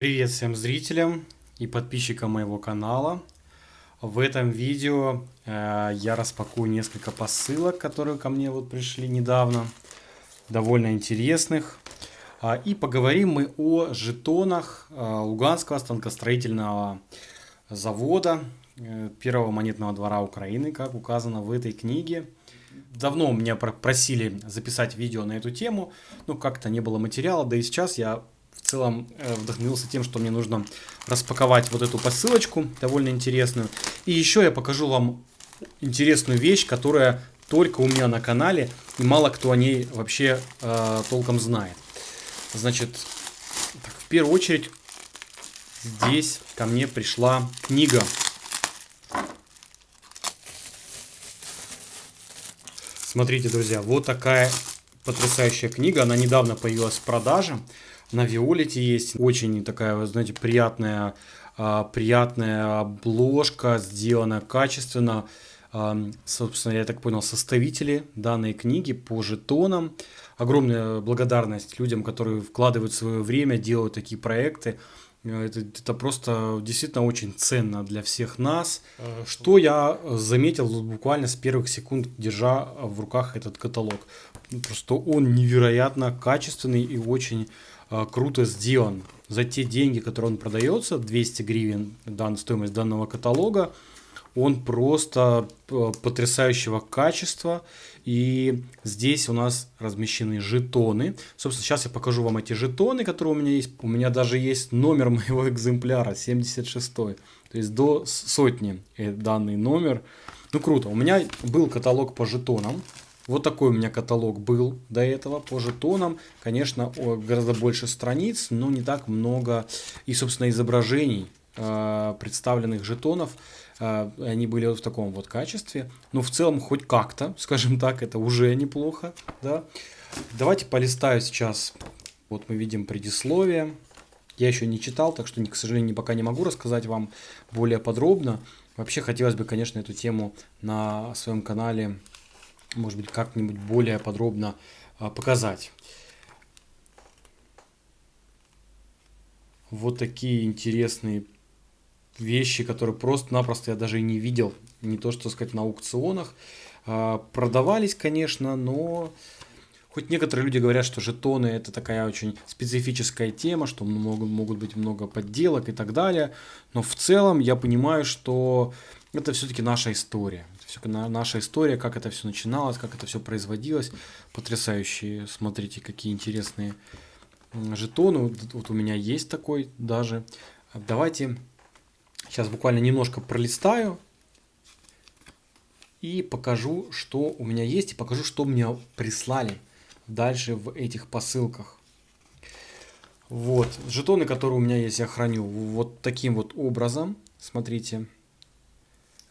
Привет всем зрителям и подписчикам моего канала. В этом видео э, я распакую несколько посылок, которые ко мне вот пришли недавно, довольно интересных. А, и поговорим мы о жетонах э, Луганского станкостроительного завода, э, первого монетного двора Украины, как указано в этой книге. Давно меня просили записать видео на эту тему, но как-то не было материала, да и сейчас я в целом э, вдохновился тем, что мне нужно распаковать вот эту посылочку, довольно интересную. И еще я покажу вам интересную вещь, которая только у меня на канале, и мало кто о ней вообще э, толком знает. Значит, так, в первую очередь, здесь ко мне пришла книга. Смотрите, друзья, вот такая потрясающая книга. Она недавно появилась в продаже на Виолете есть. Очень такая, знаете, приятная, а, приятная обложка, сделана качественно. Собственно, я так понял, составители данной книги по жетонам. Огромная благодарность людям, которые вкладывают свое время, делают такие проекты. Это, это просто действительно очень ценно для всех нас. Что я заметил буквально с первых секунд, держа в руках этот каталог. Просто он невероятно качественный и очень круто сделан. За те деньги, которые он продается, 200 гривен дан, стоимость данного каталога, он просто а, потрясающего качества. И здесь у нас размещены жетоны. Собственно, сейчас я покажу вам эти жетоны, которые у меня есть. У меня даже есть номер моего экземпляра, 76 -й. То есть до сотни э, данный номер. Ну круто. У меня был каталог по жетонам. Вот такой у меня каталог был до этого по жетонам. Конечно, гораздо больше страниц, но не так много и, собственно, изображений э, представленных жетонов. Э, они были вот в таком вот качестве. Но в целом хоть как-то, скажем так, это уже неплохо. Да? Давайте полистаю сейчас. Вот мы видим предисловие. Я еще не читал, так что, к сожалению, пока не могу рассказать вам более подробно. Вообще хотелось бы, конечно, эту тему на своем канале может быть, как-нибудь более подробно а, показать. Вот такие интересные вещи, которые просто-напросто я даже и не видел. Не то, что сказать, на аукционах. А, продавались, конечно, но... Хоть некоторые люди говорят, что жетоны это такая очень специфическая тема, что могут, могут быть много подделок и так далее. Но в целом я понимаю, что это все-таки наша история все наша история, как это все начиналось, как это все производилось. Потрясающие, смотрите, какие интересные жетоны. Вот у меня есть такой даже. Давайте сейчас буквально немножко пролистаю и покажу, что у меня есть, и покажу, что мне прислали дальше в этих посылках. Вот, жетоны, которые у меня есть, я храню вот таким вот образом. Смотрите.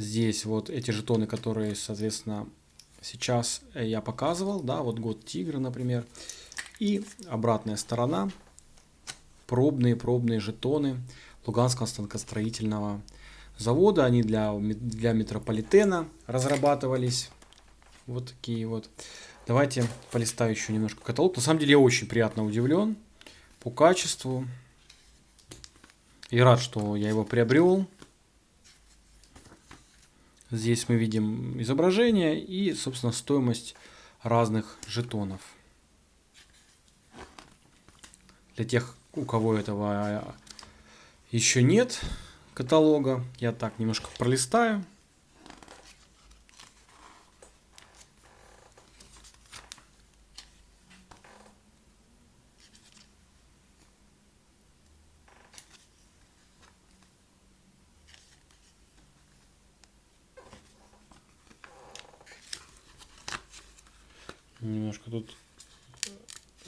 Здесь вот эти жетоны, которые, соответственно, сейчас я показывал, да, вот год тигра, например. И обратная сторона, пробные-пробные жетоны Луганского станкостроительного завода. Они для, для метрополитена разрабатывались. Вот такие вот. Давайте полистаю еще немножко каталог. На самом деле я очень приятно удивлен по качеству. И рад, что я его приобрел. Здесь мы видим изображение и, собственно, стоимость разных жетонов. Для тех, у кого этого еще нет каталога, я так немножко пролистаю. Немножко тут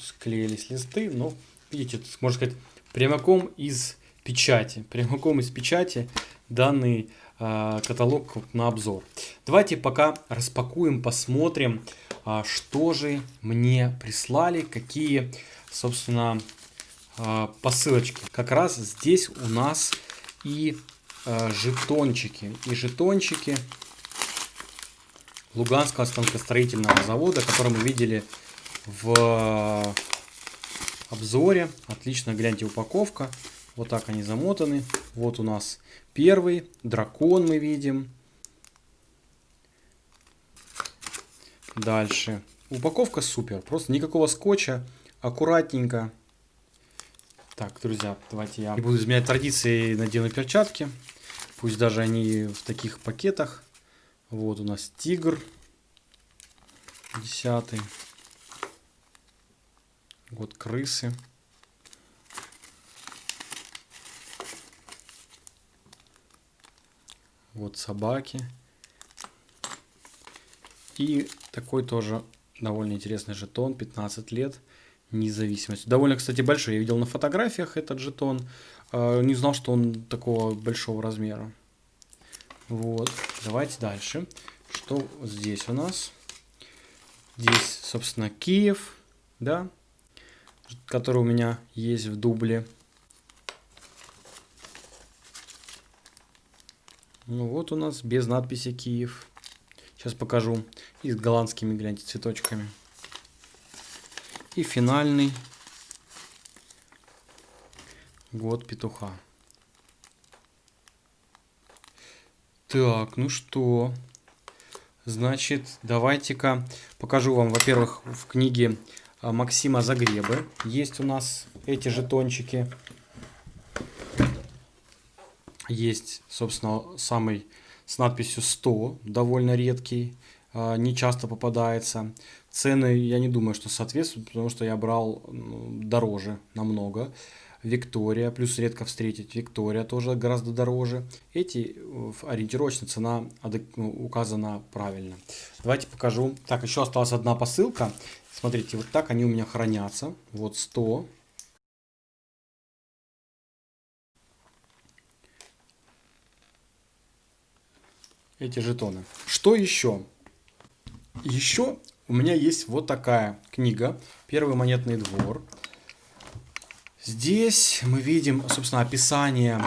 склеились листы, но, видите, можно сказать, прямиком из печати. Прямиком из печати данный э, каталог на обзор. Давайте пока распакуем, посмотрим, э, что же мне прислали, какие, собственно, э, посылочки. Как раз здесь у нас и жетончики. И жетончики Луганского станкостроительного завода, который мы видели в обзоре. Отлично, гляньте, упаковка. Вот так они замотаны. Вот у нас первый. Дракон мы видим. Дальше. Упаковка супер. Просто никакого скотча. Аккуратненько. Так, друзья, давайте я не буду изменять традиции, надену перчатки. Пусть даже они в таких пакетах. Вот у нас тигр. Десятый. Вот крысы. Вот собаки. И такой тоже довольно интересный жетон, 15 лет, независимость. Довольно, кстати, большой. Я видел на фотографиях этот жетон. А, не знал, что он такого большого размера. Вот, давайте дальше. Что здесь у нас? Здесь, собственно, Киев, да, который у меня есть в дубле. Ну вот у нас без надписи Киев. Сейчас покажу. И с голландскими, гляньте, цветочками. И финальный год петуха. Так, ну что? Значит, давайте-ка покажу вам, во-первых, в книге а, Максима Загребы есть у нас эти жетончики. Есть, собственно, самый с надписью 100, довольно редкий, а, не часто попадается. Цены, я не думаю, что соответствуют, потому что я брал дороже намного. Виктория, плюс редко встретить Виктория тоже гораздо дороже. Эти ориентировочно цена ну, указана правильно. Давайте покажу. Так, еще осталась одна посылка. Смотрите, вот так они у меня хранятся. Вот 100. Эти жетоны. Что еще? Еще у меня есть вот такая книга. Первый монетный двор. Здесь мы видим, собственно, описание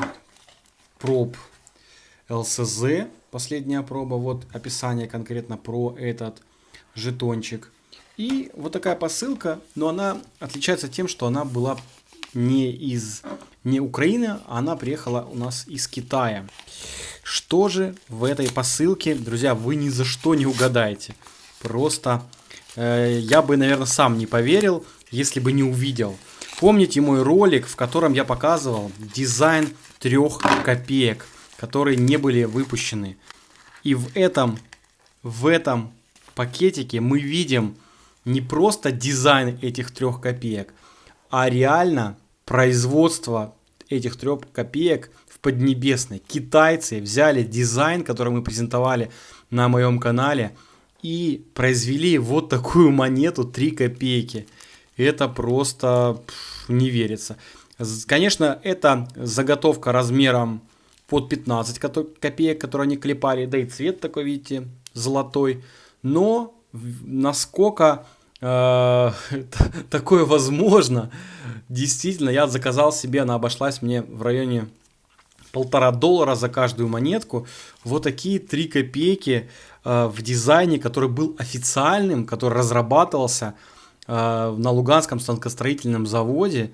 проб ЛСЗ. Последняя проба. Вот описание конкретно про этот жетончик. И вот такая посылка, но она отличается тем, что она была не из не Украины, а она приехала у нас из Китая. Что же в этой посылке, друзья, вы ни за что не угадаете. Просто э, я бы, наверное, сам не поверил, если бы не увидел. Помните мой ролик, в котором я показывал дизайн трех копеек, которые не были выпущены. И в этом, в этом пакетике мы видим не просто дизайн этих трех копеек, а реально производство этих трех копеек в Поднебесной. Китайцы взяли дизайн, который мы презентовали на моем канале, и произвели вот такую монету 3 копейки – это просто не верится. Конечно, это заготовка размером под 15 копеек, которые они клепали, да и цвет такой, видите, золотой. Но насколько э, такое возможно, действительно, я заказал себе, она обошлась мне в районе полтора доллара за каждую монетку. Вот такие 3 копейки э, в дизайне, который был официальным, который разрабатывался на Луганском станкостроительном заводе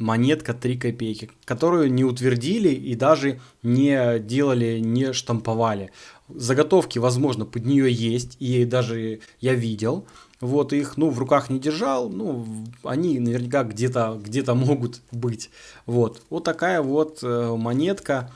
монетка 3 копейки, которую не утвердили и даже не делали, не штамповали. Заготовки, возможно, под нее есть, и даже я видел. Вот их, ну, в руках не держал, ну, они наверняка где-то где, -то, могут быть. Вот, вот такая вот э, монетка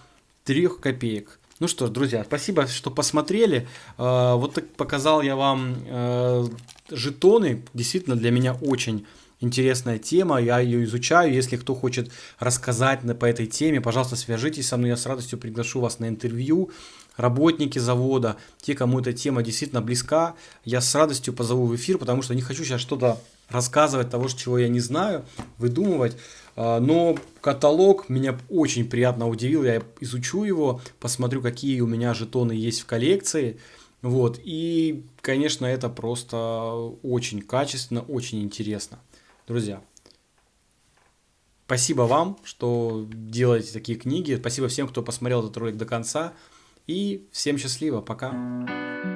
3 копеек. Ну что ж, друзья, спасибо, что посмотрели. Э, вот так показал я вам э, жетоны. Действительно, для меня очень интересная тема, я ее изучаю. Если кто хочет рассказать по этой теме, пожалуйста, свяжитесь со мной, я с радостью приглашу вас на интервью. Работники завода, те, кому эта тема действительно близка, я с радостью позову в эфир, потому что не хочу сейчас что-то рассказывать того, чего я не знаю, выдумывать. А, но каталог меня очень приятно удивил, я изучу его, посмотрю, какие у меня жетоны есть в коллекции. Вот, и, конечно, это просто очень качественно, очень интересно. Друзья, спасибо вам, что делаете такие книги. Спасибо всем, кто посмотрел этот ролик до конца. И всем счастливо, пока.